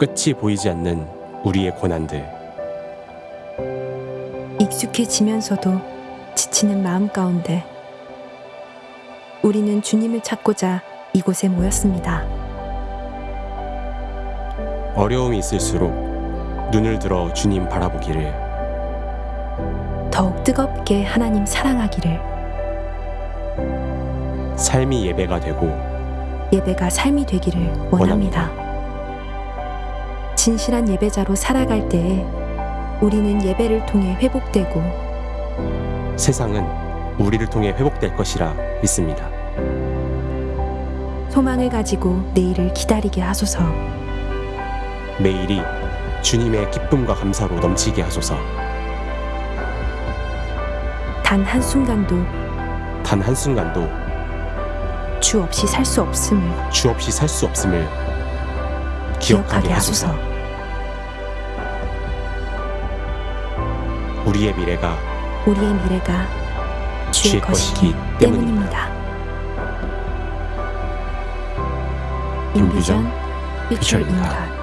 끝이 보이지 않는 우리의 고난들 익숙해지면서도 지치는 마음 가운데 우리는 주님을 찾고자 이곳에 모였습니다. 어려움이 있을수록 눈을 들어 주님 바라보기를 더욱 뜨겁게 하나님 사랑하기를 삶이 예배가 되고 예배가 삶이 되기를 원합니다. 진실한 예배자로 살아갈 때에 우리는 예배를 통해 회복되고 세상은 우리를 통해 회복될 것이라 믿습니다. 소망을 가지고 내일을 기다리게 하소서. 매일이 주님의 기쁨과 감사로 넘치게 하소서. 단 한순간도 단 한순간도 주 없이 살 수 없음을 주 없이 살 수 없음을 기억하게 기억하게 하소서. 우리의 미래가 우리의 미래가 주의 것이기 때문입니다. 인비전 인비전 피처 피처입니다. 인간